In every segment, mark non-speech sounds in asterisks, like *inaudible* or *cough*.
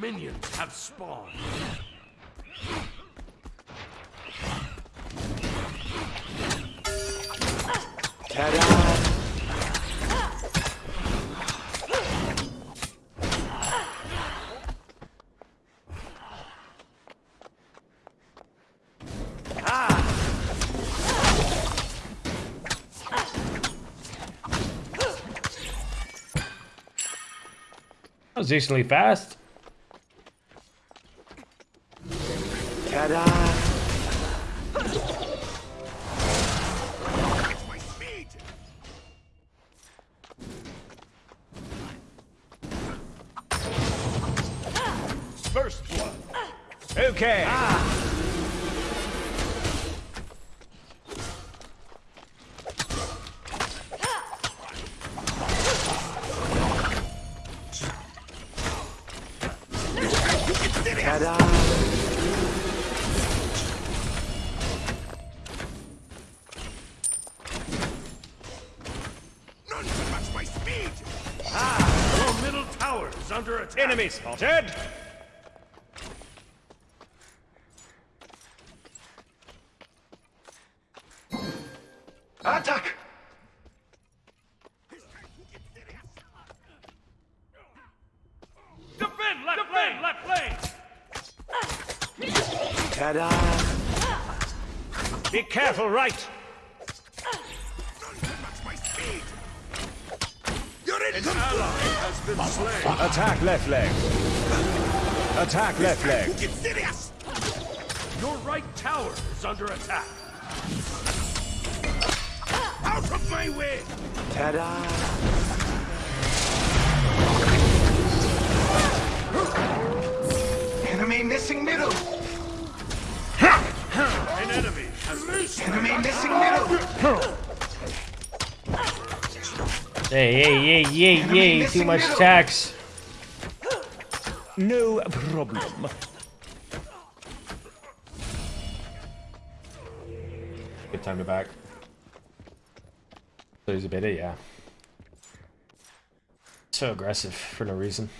Minions have spawned. Ta-da! Was decently fast. Ta-da! My Enemy spotted. Attack! Defend left lane! Left lane! Ta-da! Be careful, right. Left leg. Attack left leg. Get serious! Your right tower is under attack. Out of my way! Ta-da! Enemy missing middle! An enemy has been. Enemy missing middle! Hey, hey, hey, hey, hey, too much middle. tax. No problem. Good time to back. So he's a bit, eh? yeah. So aggressive for no reason.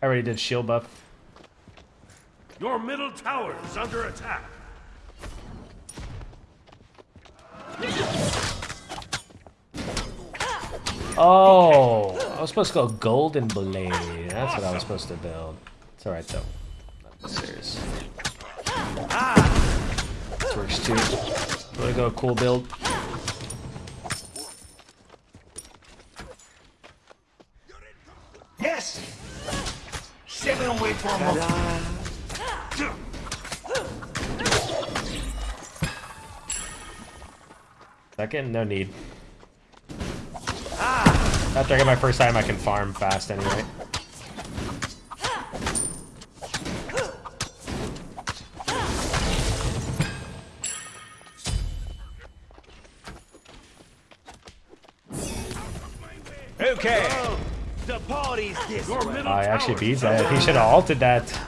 I already did shield buff. Your middle tower is under attack. Oh, I was supposed to go golden blade. That's what I was supposed to build. It's alright though. Not serious. This works too. I'm gonna go cool build. Yes! Seven away from Ta-da! Second, no need. After I get my first time, I can farm fast anyway. Okay. The party's this Your I actually tower beat is that. He should have altered that.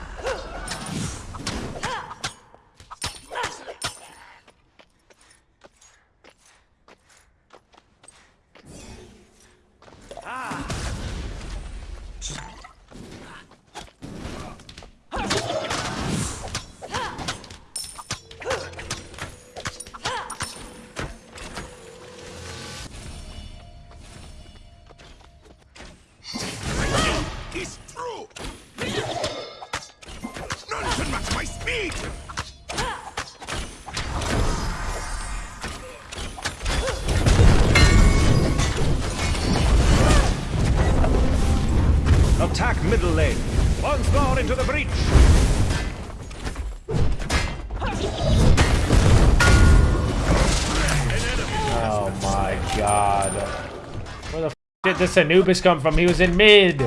Where the f did this Anubis come from? He was in mid.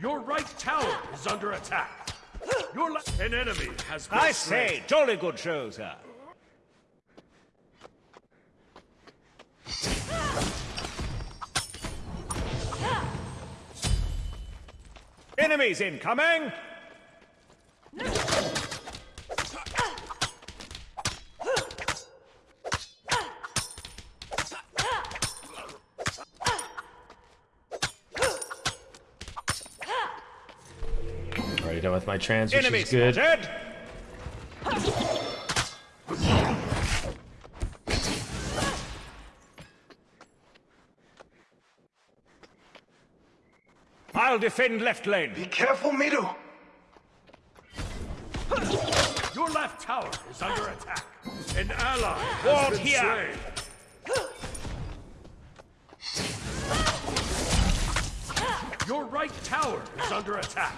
Your right tower is under attack. Your left... An enemy has been I slain. say, jolly good show, sir. Enemies incoming! You know, with my trans, which Enemy is good. spotted. I'll defend left lane. Be careful, middle. Your left tower is under attack. An ally has Ward here. slain. Your right tower is under attack.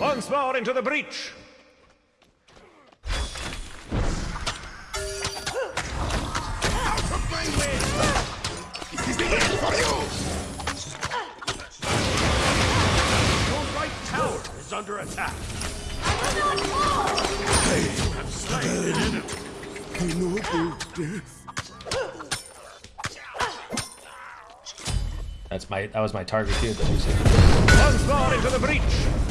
Once more into the breach. Out of my way! This is the end for you! Your right tower is under attack. I will not fall! Hey, You have slain an enemy. That's my that was my target he's- Once more into the breach.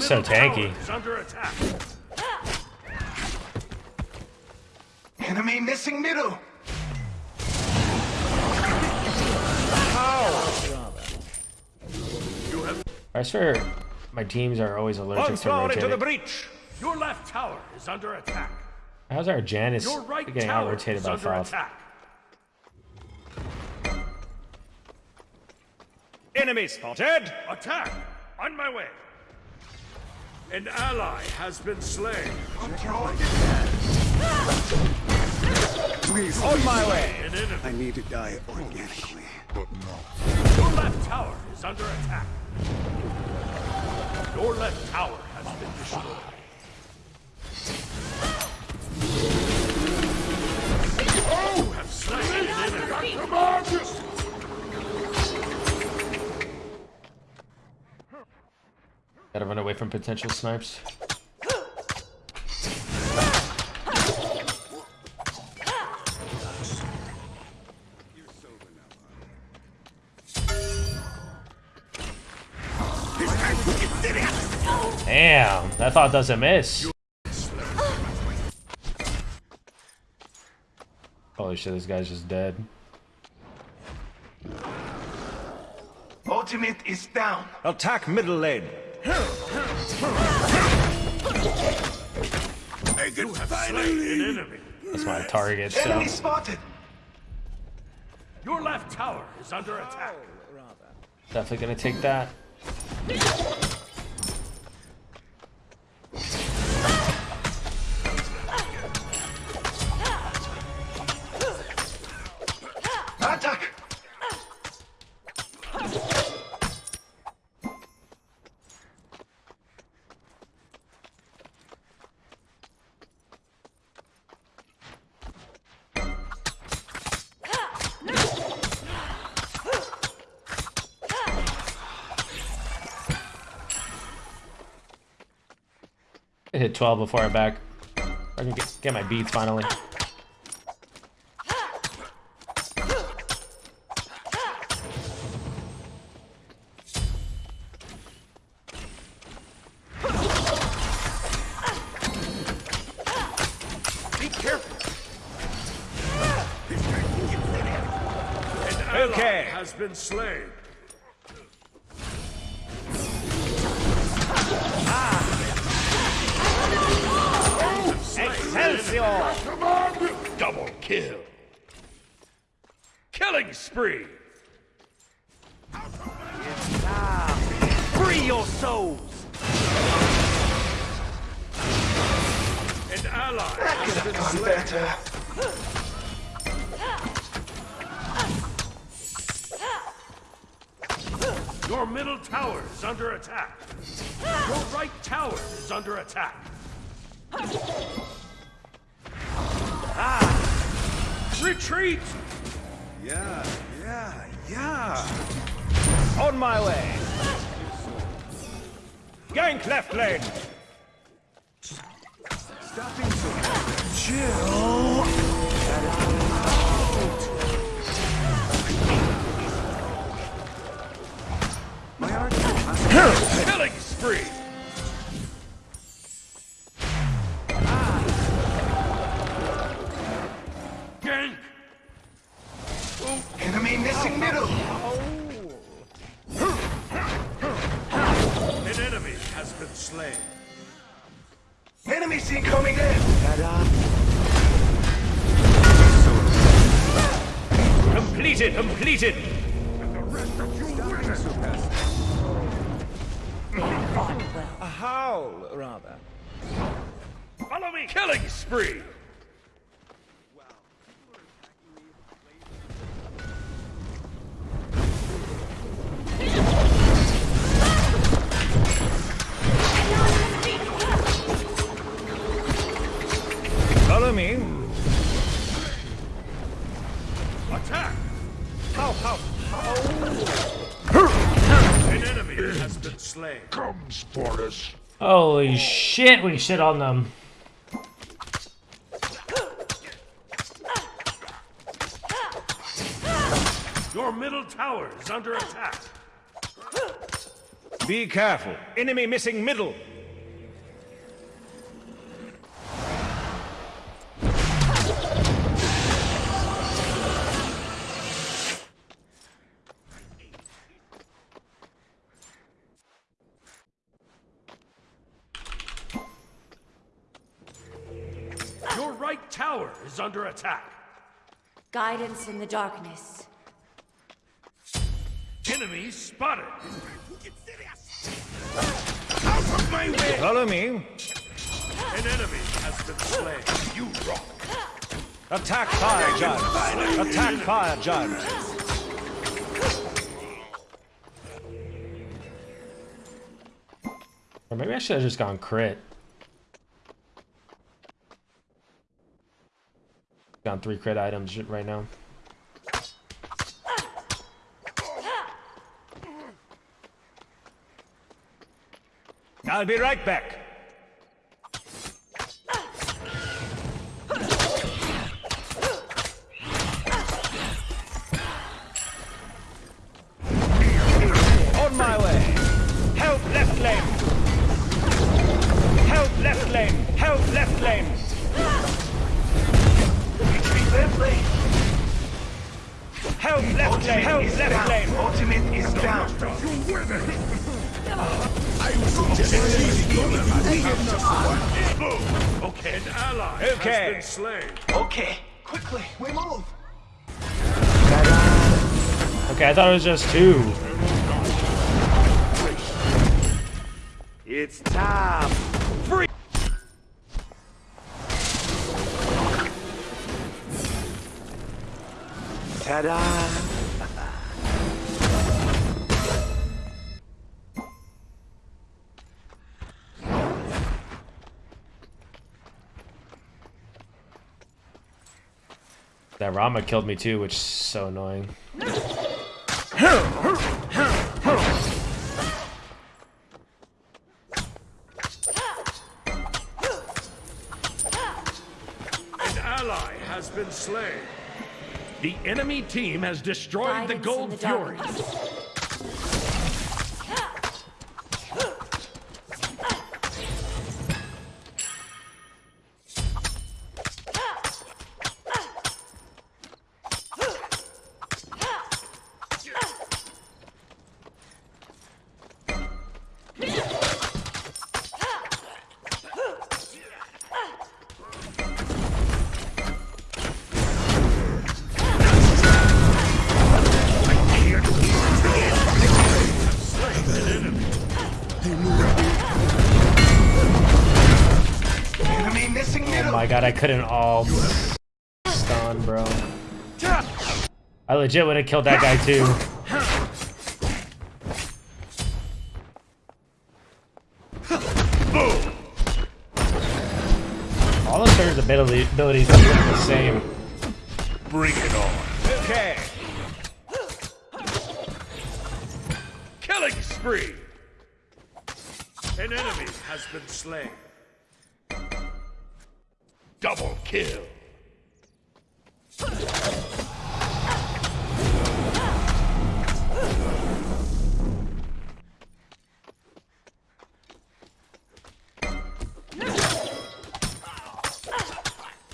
Yeah, he was so tanky. is under attack. Enemy missing middle. I swear, my teams are always allergic Once to more into the rotating. breach. Your left tower is under attack. How's our Janus Your right getting out rotated by under Thoth? attack. Enemy spotted. Attack! On my way! An ally has been slain. I'm throwing Please, On my way. An enemy. I need to die organically. But not. Your left tower is under attack. Your left tower has been destroyed. Gotta run away from potential snipes. Damn, that Thoth doesn't miss. Holy shit, this guy's just dead. Ultimate is down. Attack middle lane. You have slain. That's my target, Enemy so spotted. Your left tower is under attack. Oh, definitely gonna take that. Attack. Hit 12 before I back. I can get, get my beads finally. Be careful. Okay. has been slain. Kill. Killing spree. It's time! Free your souls. An ally Could have gone better. Your middle tower is under attack. Your right tower is under attack. Ah! Retreat! Yeah, yeah, yeah. On my way. Gank left lane. Stop being so chill. My art. Killing spree! Gank! Enemy missing middle. An enemy has been slain. Enemy Enemies incoming there. Completed, completed. A howl, rather. Follow me! Killing spree! Holy shit, we shit on them. Your middle tower is under attack. Be careful. Enemy missing middle. Tower is under attack. Guidance in the darkness. Enemy spotted. Out of my way! Follow me. An enemy has been slain. You rock. Attack fire giant. Attack fire giant. Or maybe I should have just gone crit. Three crit items right now. I'll be right back. I thought it was just two. It's time. Ta-da! That Rama killed me too, which is so annoying. An ally has been slain. The enemy team has destroyed the Guidance in Gold the Fury. God, I couldn't all stun, bro. I legit would have killed that guy too. All of Turner's ability, abilities are the same. Bring it on. Okay. Killing spree. An enemy has been slain. Double kill.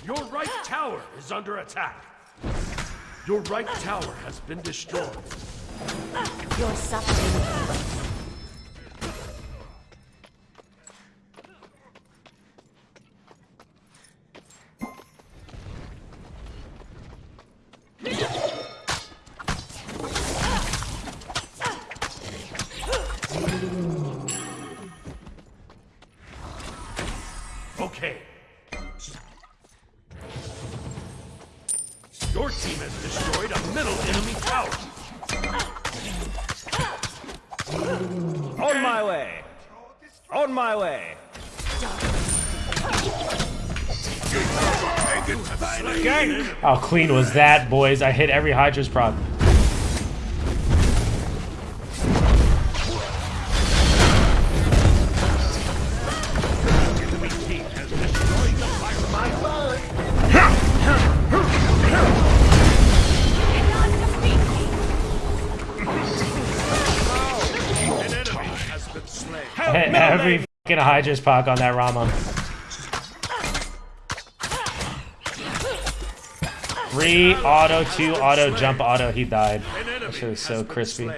Your right tower is under attack. Your right tower has been destroyed. Your suffering. How clean was that, boys? I hit every Hydra's proc. Enemy team has destroyed the fire. An enemy has been slain. I hit every fucking Hydra's proc on that Rama. Three auto, two auto, jump auto. He died. That shit was so crispy.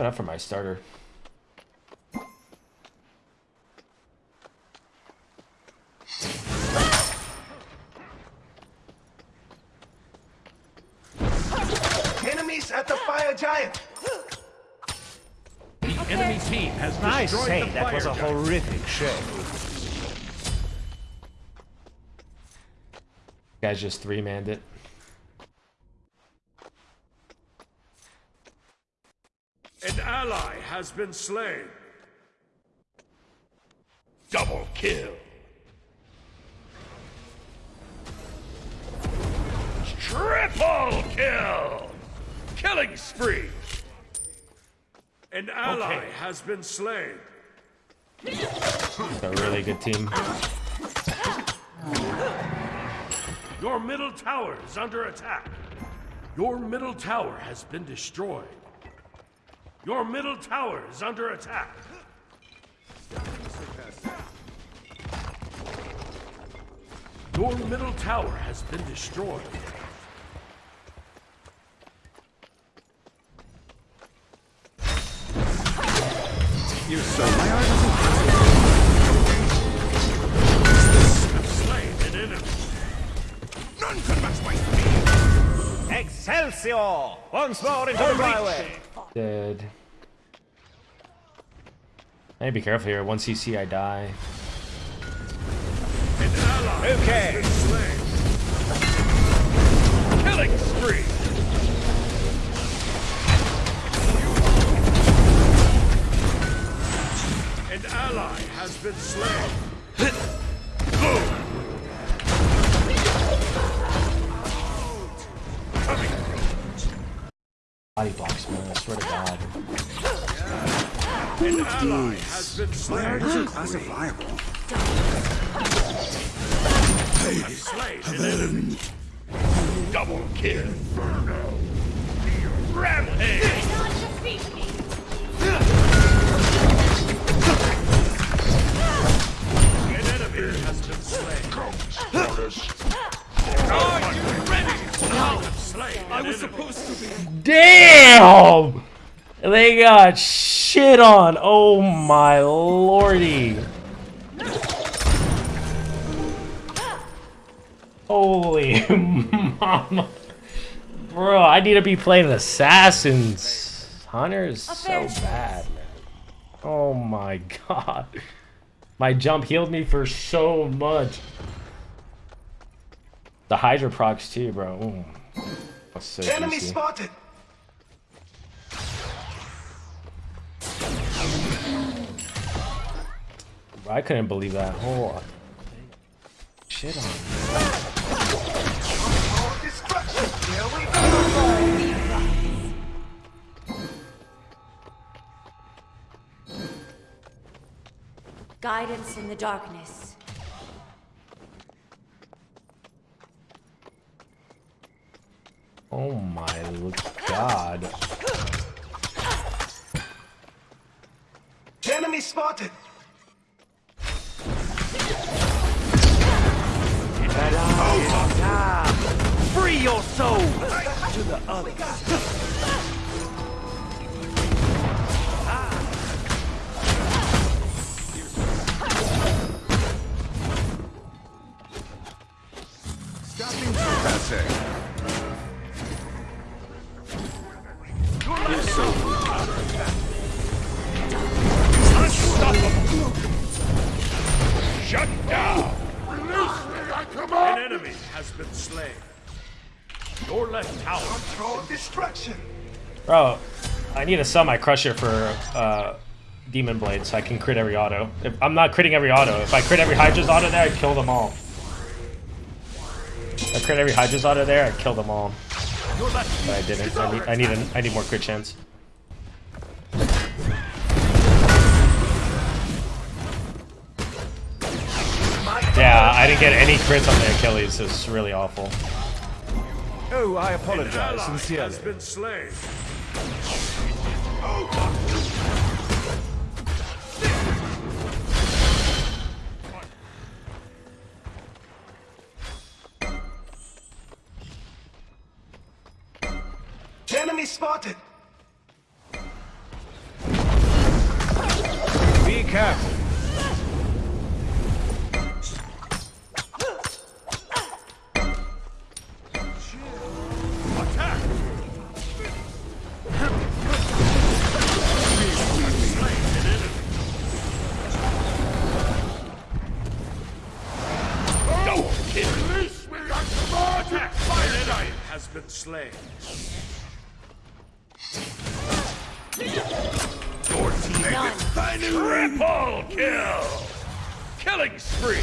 Have enough for my starter. Enemies at the fire giant! The enemy team has I destroyed say, the that fire was a giant. horrific show. Guys just three manned it. An ally has been slain. Double kill. Triple kill. Killing spree. An ally has been slain. It's a really good team. Your middle tower is under attack. Your middle tower has been destroyed. Your middle tower is under attack. Your middle tower has been destroyed. You so my art Slain an enemy. None can match my speed. Excelsior! Once more into the byway. Dead. I need to be careful here. One CC, I die. Okay. An ally has been slain. isn't classifiable. An. Double kill. Inferno. Rampage. An enemy has been slain. Are you ready? I was supposed to be. Damn! They got shit on. Oh my lordy. Holy *laughs* mama. Bro, I need to be playing assassins. Hunter is so bad, man. Oh my god. My jump healed me for so much. The Hydra procs too, bro. Mm. Ooh. That's so Enemy juicy. spotted! I couldn't believe that. Oh, shit on. me. More destruction! Here we go! Guidance in the darkness. Oh my god. Enemy spotted. Free your soul to the others. Stop being so passe. You're so Unstoppable! Shut down! An enemy has been slain. Your left tower. Control destruction. Bro, I need a semi crusher for uh, Demon Blade so I can crit every auto. If I'm not critting every auto. If I crit every Hydra's auto there, I'd kill them all. If I crit every Hydra's auto there, I'd kill them all. But I didn't. I need, I need, an, I need more crit chance. Yeah, I didn't get any crits on the Achilles. It's really awful. Oh, I apologize ally sincerely. has been slain. Enemy spotted. Be careful. Slain. Your team None. triple kill! Killing spree!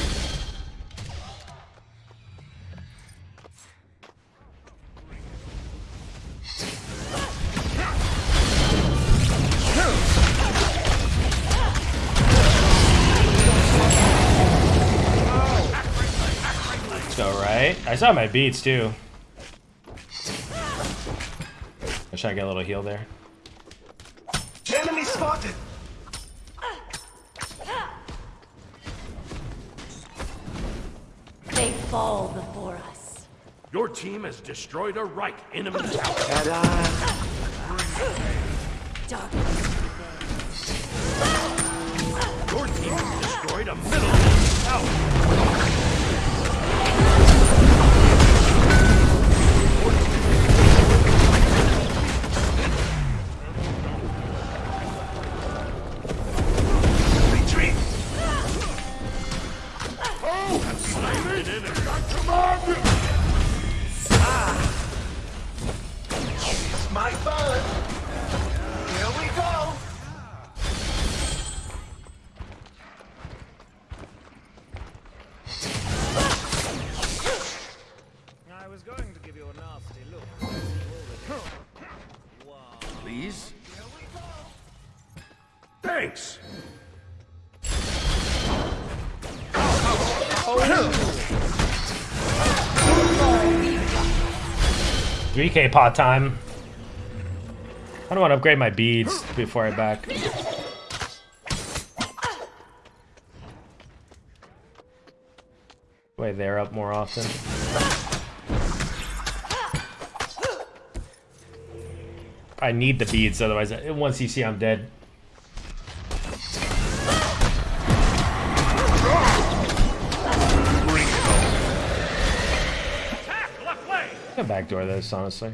Let's go right. I saw my beads too. I should I get a little heal there. Enemy spotted. They fall before us. Your team has destroyed a right enemy tower. Darkness Your team has destroyed a middle enemy tower. Thanks. 3k pot time. I don't want to upgrade my beads before I back. Way they're up more often. I need the beads, otherwise, once you see I'm dead. Backdoor this, honestly.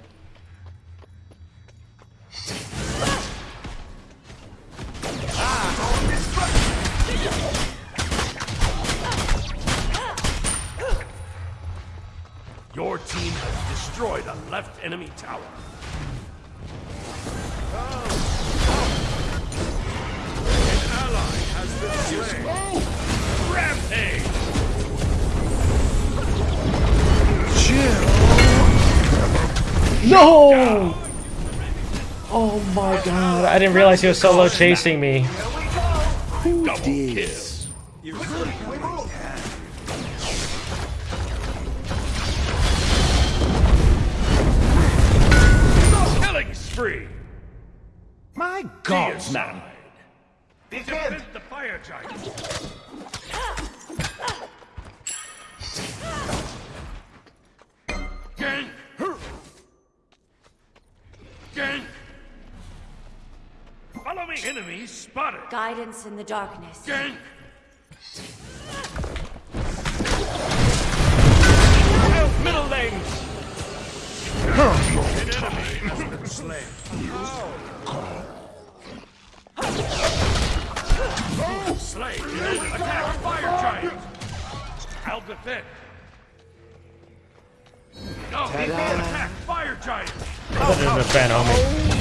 Your team has destroyed a left enemy tower. An ally has been slain. Rampage! No! Oh my god, I didn't realize he was solo chasing me. Double kill. Killing spree. My God, man. Guidance in the darkness. Gank. Help middle lane. An enemy has been slain. Slain. Attack fire giant. I'll defend. No, attack fire giant. That didn't defend, homie.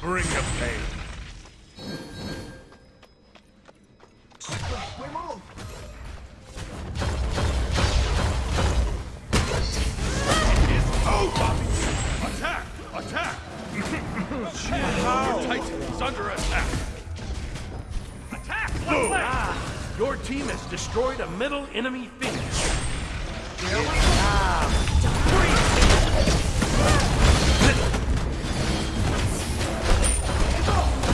Bring the pain. We move! Attack! Attack! Your Titan is under attack. Attack! Left leg. Your team has destroyed a middle enemy phoenix.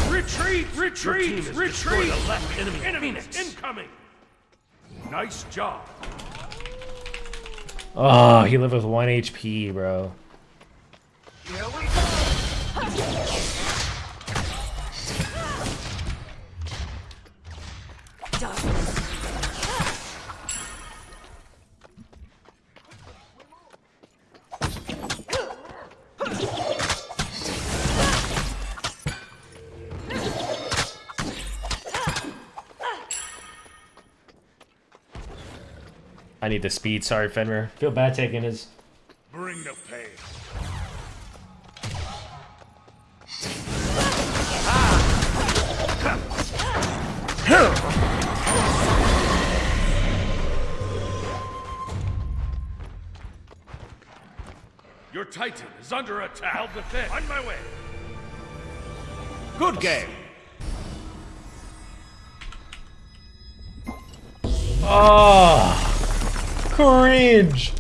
Retreat! Retreat! Retreat! A left enemy, phoenix incoming. Nice job. Oh, he lived with 1 HP, bro. Here we go! I need the speed. Sorry, Fenrir. Feel bad taking his. Bring the pain. Your Titan is under attack. I'll defend. On my way. Good game. Oh, cringe.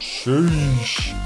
Sheesh.